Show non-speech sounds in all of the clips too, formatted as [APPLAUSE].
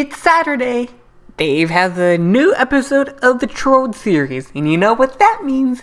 It's Saturday. Dave has a new episode of the Trolled series, and you know what that means.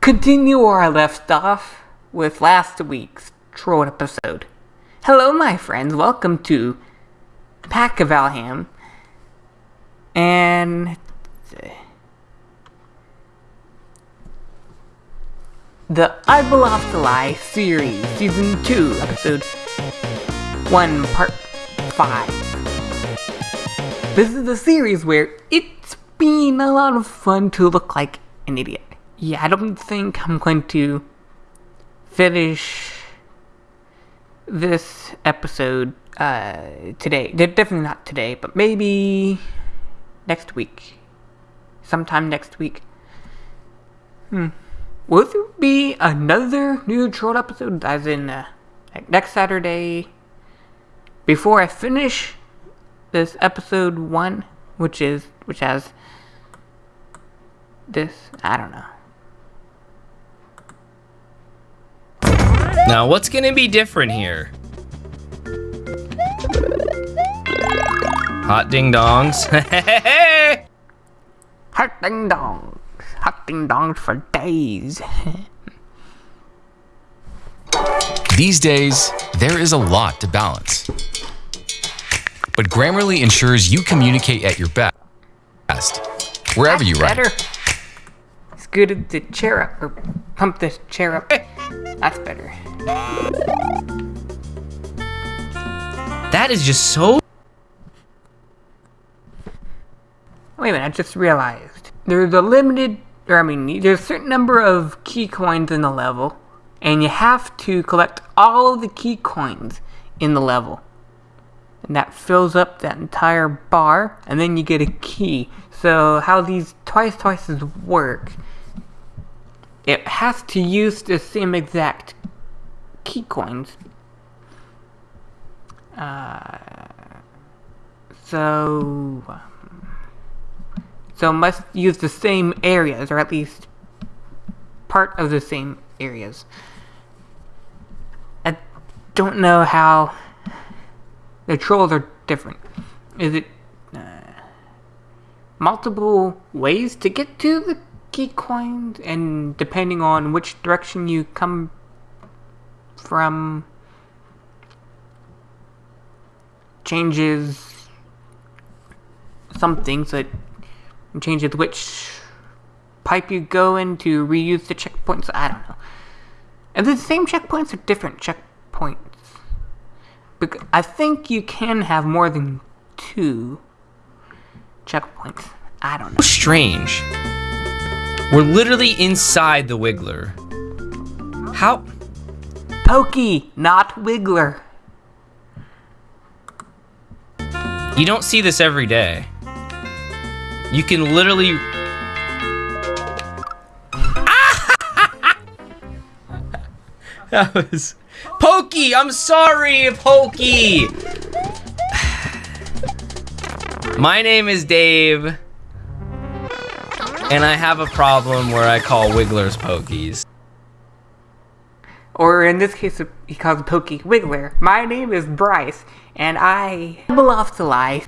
Continue where I left off with last week's Trolled episode. Hello, my friends. Welcome to Pack of Valham. And the I Belong to Lie series, season 2, episode 1, part 5. This is the series where it's been a lot of fun to look like an idiot. Yeah, I don't think I'm going to finish this episode uh, today. Definitely not today, but maybe next week. Sometime next week. Hmm. Will there be another new troll episode, as in uh, like next Saturday, before I finish this episode one, which is which has this? I don't know. Now, what's gonna be different here? Hot ding dongs. [LAUGHS] Hot ding dongs. Hot ding dongs for days. [LAUGHS] These days, there is a lot to balance. But Grammarly ensures you communicate at your best, wherever That's you write. better. Scoot the chair up, or pump the chair up. That's better. that is just so. Wait a minute, I just realized. There's a limited, or I mean, there's a certain number of key coins in the level, and you have to collect all of the key coins in the level. And that fills up that entire bar, and then you get a key. So, how these twice twices work, it has to use the same exact key coins. Uh, so. So must use the same areas, or at least part of the same areas. I don't know how the trolls are different. Is it uh, multiple ways to get to the key coins, and depending on which direction you come from, changes something so it changes which pipe you go in to reuse the checkpoints. I don't know. Are they the same checkpoints or different checkpoints? Because I think you can have more than two checkpoints. I don't know. strange. We're literally inside the Wiggler. How? Pokey, not Wiggler. You don't see this every day. You can literally. [LAUGHS] that was. Pokey! I'm sorry, Pokey! [SIGHS] My name is Dave. And I have a problem where I call Wigglers Pokies. Or in this case, he calls Pokey Wiggler. My name is Bryce, and I belong to life.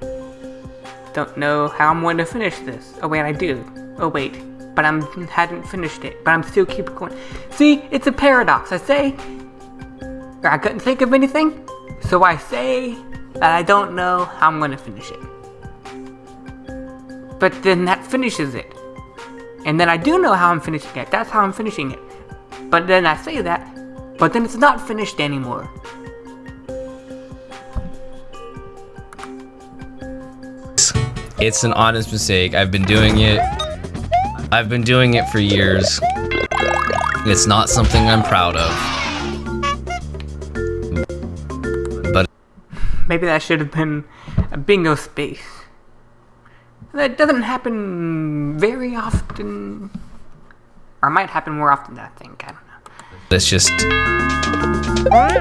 Don't know how I'm going to finish this. Oh wait, I do. Oh wait, but I hadn't finished it. But I'm still keep going. See, it's a paradox. I say, I couldn't think of anything, so I say that I don't know how I'm to finish it. But then that finishes it. And then I do know how I'm finishing it. That's how I'm finishing it. But then I say that, but then it's not finished anymore. It's an honest mistake. I've been doing it. I've been doing it for years. It's not something I'm proud of. But Maybe that should have been a bingo space. That doesn't happen very often. Or might happen more often than I think. I don't know. it's just. Oh,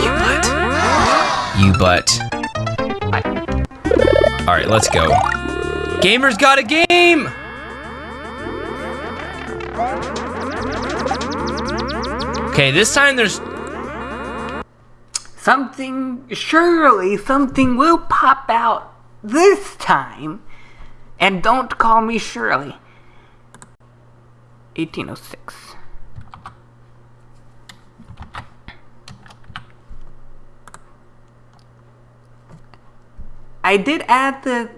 you butt. You butt. Alright, let's go. Gamers got a game! Okay, this time there's something, surely something will pop out this time. And don't call me Shirley. 1806. I did add the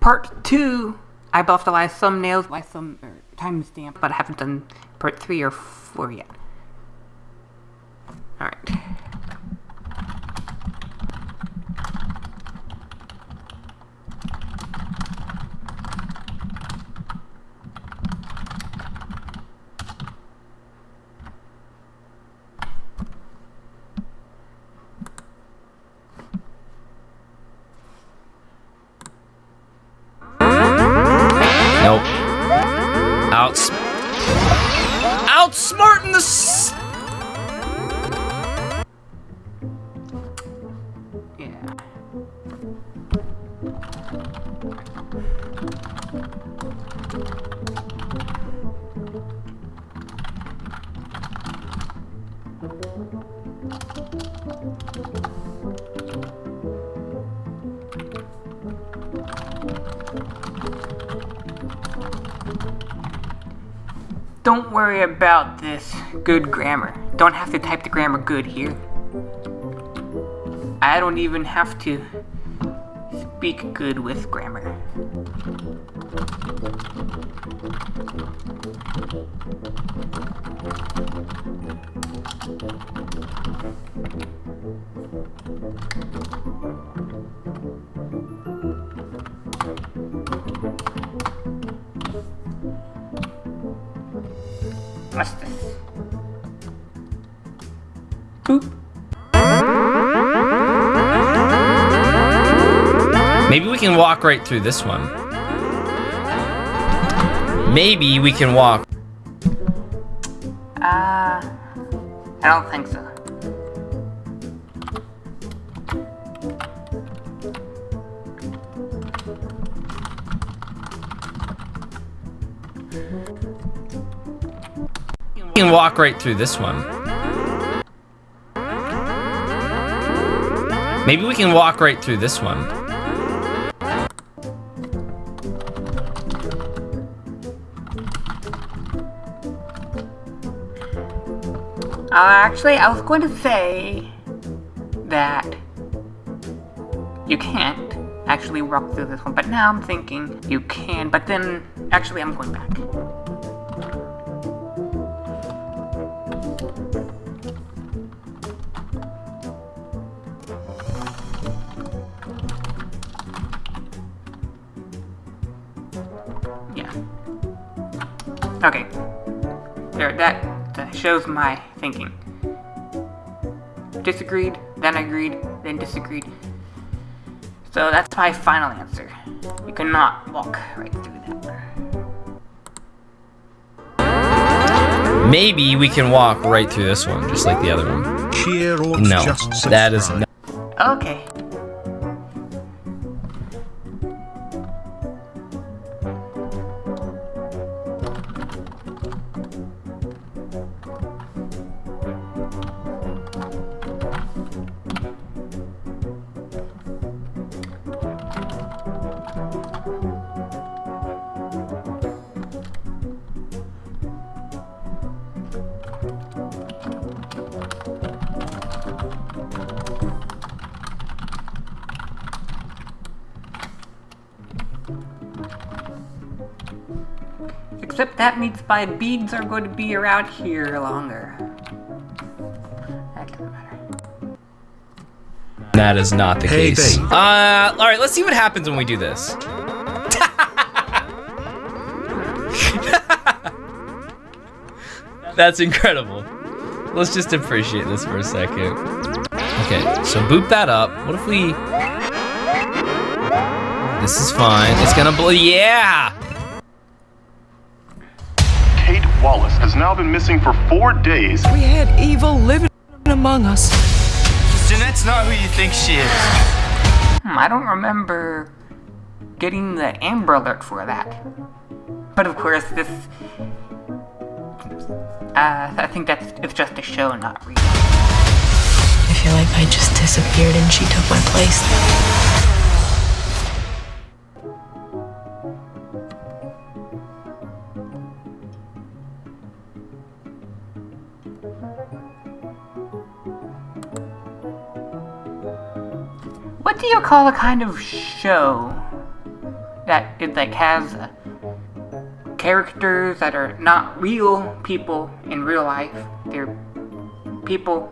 part two. I buffed the last thumbnails by some er, timestamp, but I haven't done part three or four yet. Alright. Nope. Don't worry about this good grammar. Don't have to type the grammar good here. I don't even have to speak good with grammar. What's Boop. Maybe we can walk right through this one. Maybe we can walk. Uh, I don't think so. We can walk right through this one. Maybe we can walk right through this one. Uh, actually, I was going to say that you can't actually walk through this one, but now I'm thinking you can, but then actually I'm going back. Okay. There, that, that shows my thinking. Disagreed, then agreed, then disagreed. So that's my final answer. You cannot walk right through that. Maybe we can walk right through this one, just like the other one. Cheer or No, just that is subscribe. no. Okay. My beads are going to be around here longer. That doesn't matter. That is not the Hey, case. babe. Uh, all right, let's see what happens when we do this. [LAUGHS] That's incredible. Let's just appreciate this for a second. Okay, so boop that up. What if we... This is fine. It's gonna blow. Yeah! Wallace has now been missing for four days. We had evil living among us. Jeanette's not who you think she is. Hmm, I don't remember getting the Amber Alert for that. But of course, this. Uh, I think that's it's just a show, not real. I feel like I just disappeared and she took my place. What do you call a kind of show that it like has uh, characters that are not real people in real life? They're people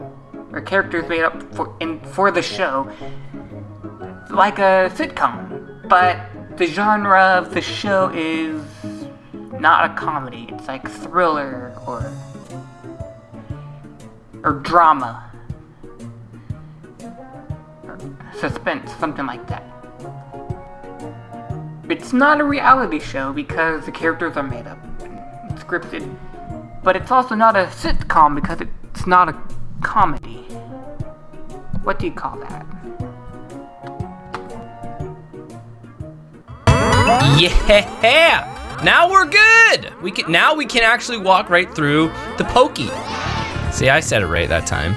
or characters made up for in for the show, like a sitcom. But the genre of the show is not a comedy. It's like thriller or or drama suspense, something like that. It's not a reality show because the characters are made up and scripted, but it's also not a sitcom because it's not a comedy. What do you call that? Yeah! Now we're good! We can now we can actually walk right through the pokey. See, I said it right that time.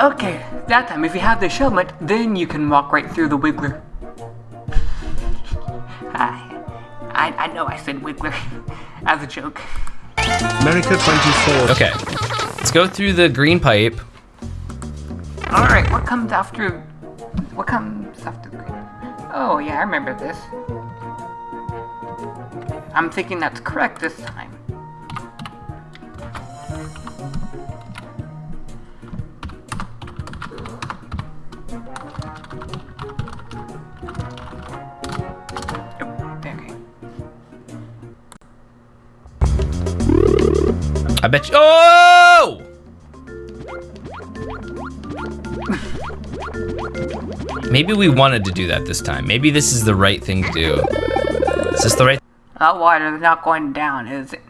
Okay, that time, if you have the helmet, then you can walk right through the Wiggler. I, I, I know I said Wiggler [LAUGHS] as a joke. America 24. Okay. Let's go through the green pipe. Alright, what comes after... What comes after the green? Oh, yeah, I remember this. I'm thinking that's correct this time. Bet you. Oh! Maybe we wanted to do that this time. Maybe this is the right thing to do. Is this the right That water's not going down, is it?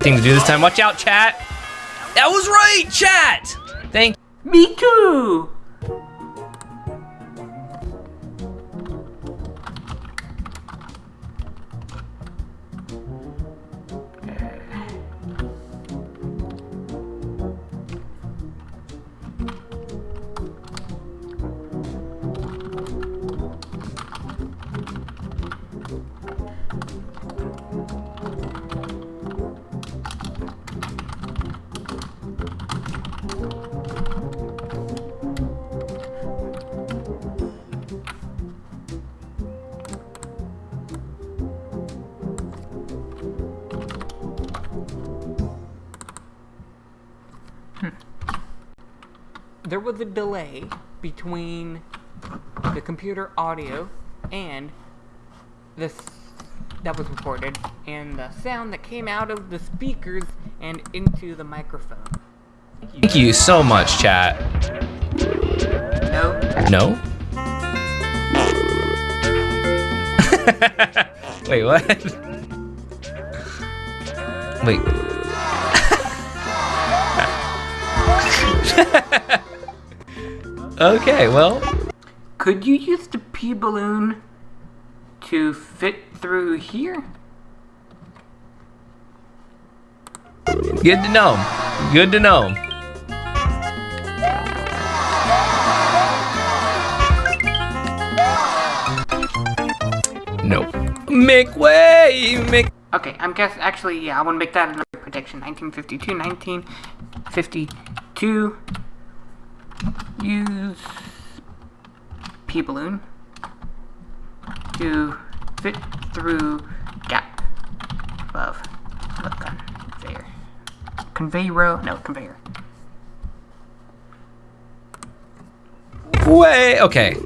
thing to do this time? Watch out, chat! That was right, chat! Thank Me too! There was a delay between the computer audio and this that was recorded and the sound that came out of the speakers and into the microphone. Thank you so much, chat. No? No? [LAUGHS] Wait, what? Wait. [LAUGHS] okay, well. Could you use the P balloon to fit through here? Good to know. Good to know. No. Make way! Make. Okay, I'm guess actually yeah, I want to make that another prediction. 1952, 1952. Use P balloon to fit through gap above the conveyor. Conveyor? No, conveyor. Way! Okay.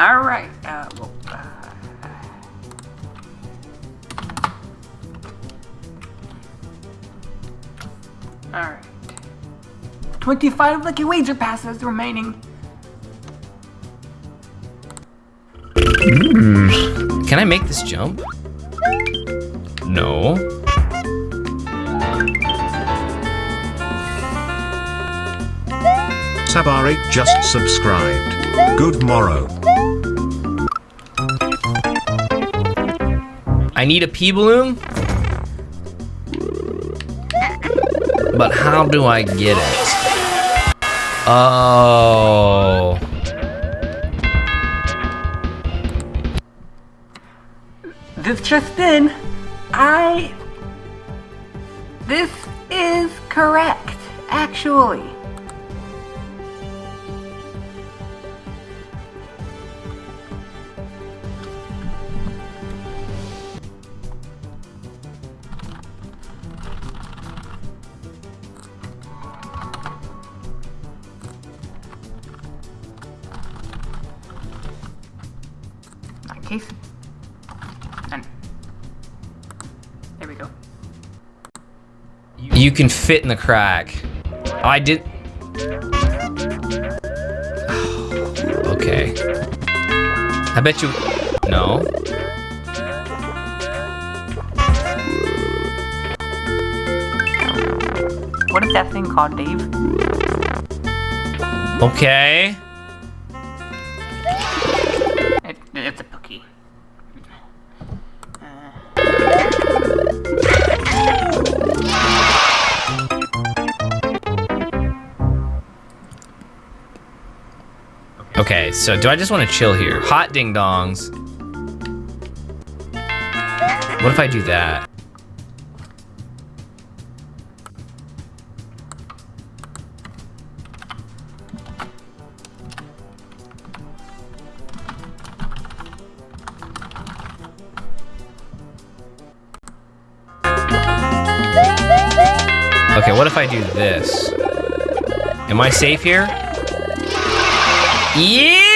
Alright, uh, well, uh, Alright. 25 lucky wager passes remaining. Hmm. Can I make this jump? No. Sabari just subscribed. Good morrow. I need a P balloon. But how do I get it? Oh. This just in, I. This is correct, actually. You can fit in the crack. Oh, I did. [SIGHS] okay. I bet you. No. What is that thing called, Dave? Okay. It, it's a Okay, so do I just want to chill here? Hot ding dongs. What if I do that? Okay, what if I do this? Am I safe here? Yeah,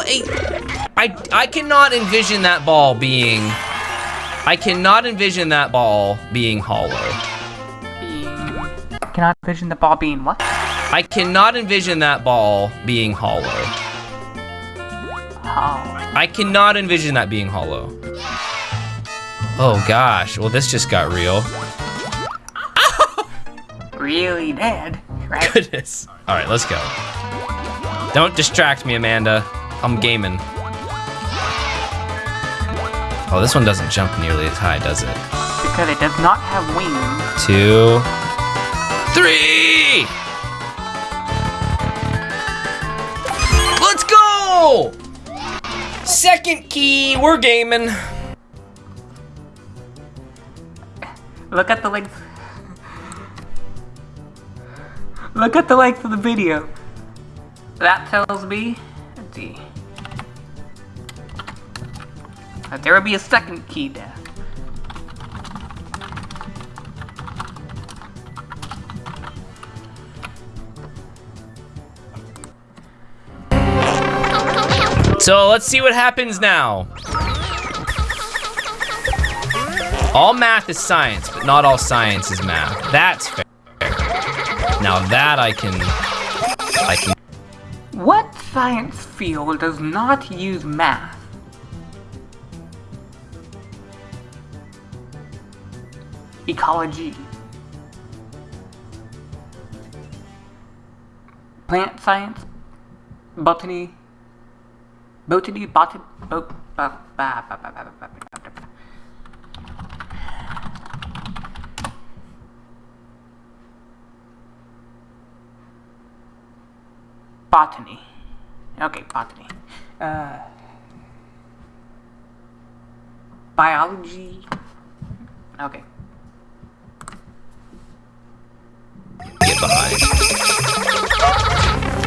don't. I, I cannot envision that ball being. I cannot envision that ball being hollow. Cannot envision the ball being what? I cannot envision that ball being hollow. Oh. I cannot envision that being hollow. Oh gosh. Well, this just got real. [LAUGHS] Really dead, right? Goodness. All right, let's go. Don't distract me, Amanda. I'm gaming. Oh, this one doesn't jump nearly as high, does it? because it does not have wings. Two, three. Let's go! Second key, we're gaming. Look at the length. Look at the length of the video. That tells me, let's that there will be a second key death. So let's see what happens now. All math is science, but not all science is math. That's fair. Now that I can, I can. What science field does not use math? Ecology. Plant science. Botany. Botany, botany, bot, ba, ba, ba, ba, ba, ba, ba, ba, ba. Botany. Okay, botany. Uh, biology. Okay.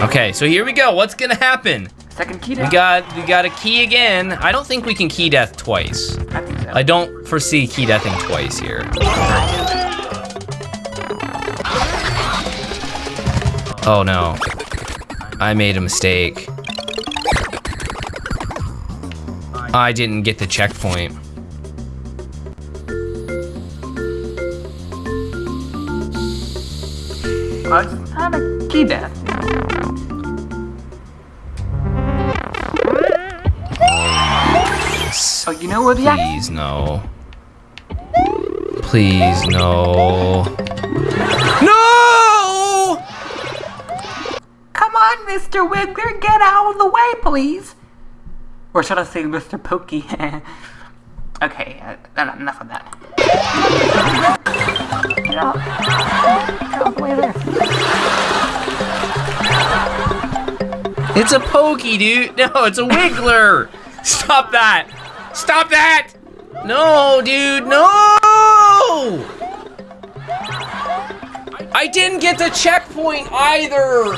Okay, so here we go. What's gonna happen? Second key We got we got a key again. I don't think we can key death twice. I so. I don't foresee key deathing twice here. Oh no. I made a mistake. I didn't get the checkpoint. I it's not a key death. You know where the act- Please no. Please no. No! Come on, Mr. Wiggler, get out of the way, please. Or should I say, Mr. Pokey? [LAUGHS] okay, uh, enough of that. Get out. Get out of the way there. It's a pokey, dude. No, it's a wiggler. Stop that. Stop that. No, dude. No. I didn't get the checkpoint either.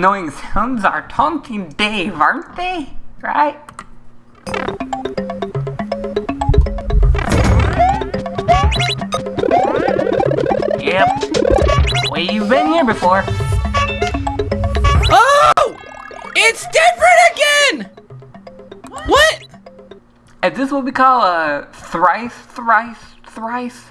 Annoying sounds are taunting Dave, aren't they? Right? Yep. Way you've been here before. Oh! It's different again. What? Is this what we call a thrice, thrice, thrice?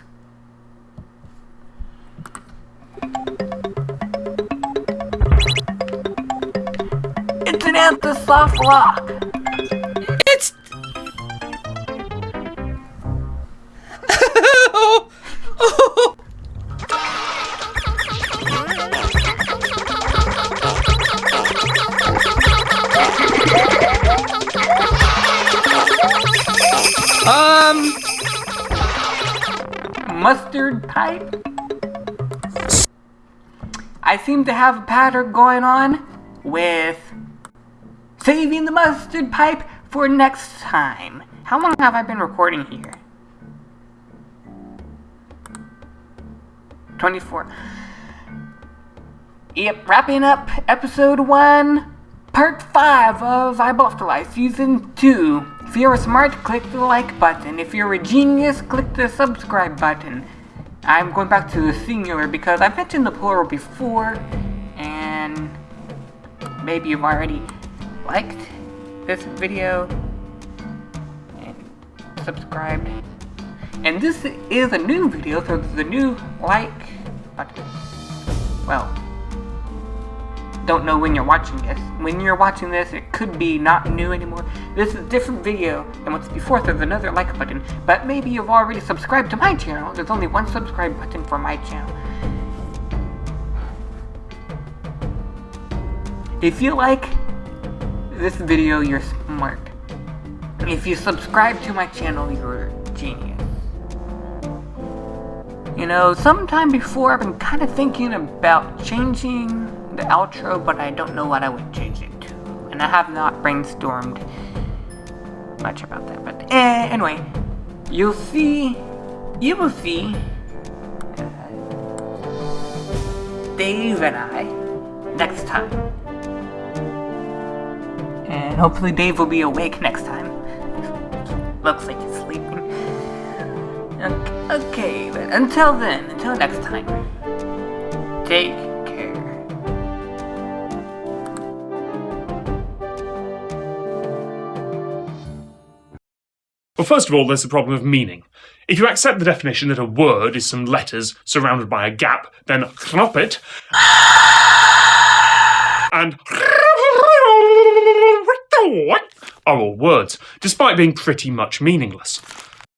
An anti-soft lock. It's. [LAUGHS] um. Mustard pipe? I seem to have a pattern going on with saving the mustard pipe for next time. How long have I been recording here? 24. Yep, wrapping up episode 1, part 5 of I Eyeball Afterlife season 2. If you're smart, click the like button. If you're a genius, click the subscribe button. I'm going back to the singular because I've mentioned the plural before, and maybe you've already liked this video and subscribed. And this is a new video, so there's a new like button. Well, don't know when you're watching this. When you're watching this, it could be not new anymore. This is a different video than what's before. so There's another like button, but maybe you've already subscribed to my channel. There's only one subscribe button for my channel. If you like this video, you're smart. If you subscribe to my channel, you're a genius. You know, sometime before I've been kind of thinking about changing the outro, but I don't know what I would change it to. And I have not brainstormed much about that. But eh, anyway, you'll see, you will see uh, Dave and I next time. And hopefully Dave will be awake next time. Looks like he's sleeping. Okay, but until then, until next time, take care. Well, first of all, there's the problem of meaning. If you accept the definition that a word is some letters surrounded by a gap, then it [GASPS] and are all words, despite being pretty much meaningless.